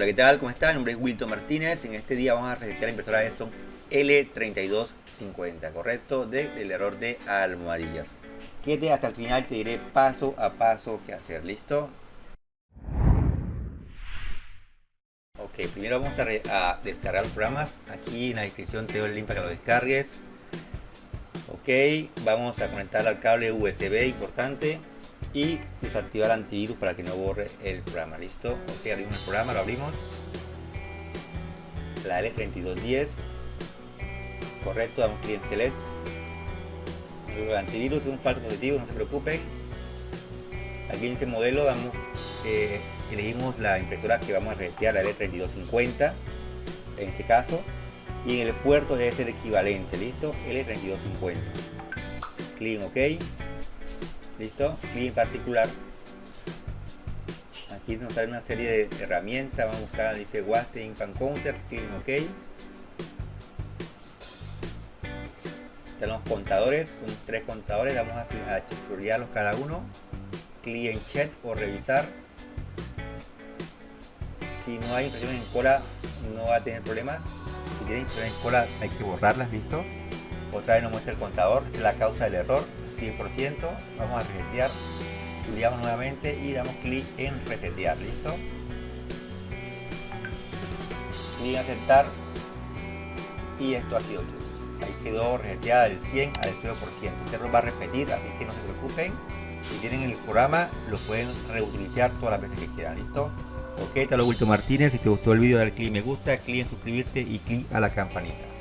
Hola, ¿qué tal? ¿Cómo están? Mi nombre es Wilton Martínez. En este día vamos a resetear la impresora Epson L3250, ¿correcto? Del error de almohadillas. Quédate hasta el final, te diré paso a paso qué hacer, ¿listo? Ok, primero vamos a, a descargar los programas. Aquí en la descripción te doy el link para que lo descargues. Ok, vamos a conectar al cable USB importante y desactivar antivirus para que no borre el programa. ¿Listo? Ok, abrimos el programa, lo abrimos. La L3210. Correcto, damos clic en Select. El antivirus es un falso positivo, no se preocupen. Aquí en ese modelo damos, eh, elegimos la impresora que vamos a resetear, la L3250 en este caso. Y en el puerto debe ser equivalente, ¿listo? L3250. Clic en OK listo clic en particular. Aquí nos sale una serie de herramientas. Vamos a buscar dice Waste Infant Counter clic en OK. Están los contadores son tres contadores. Vamos a, a cada uno. Clic en check o revisar. Si no hay impresiones en cola no va a tener problemas. Si tiene impresiones en cola hay que borrarlas listo otra vez nos muestra el contador. Es la causa del error 100%, vamos a resetear, estudiamos nuevamente y damos clic en resetear, ¿listo? Clic en aceptar y esto ha sido todo. Ahí quedó reseteada del 100 al 0%. Este error va a repetir, así que no se preocupen. Si tienen el programa, lo pueden reutilizar todas las veces que quieran, ¿listo? Ok, te lo Martínez. Si te gustó el vídeo, dale clic me gusta, clic en suscribirte y clic a la campanita.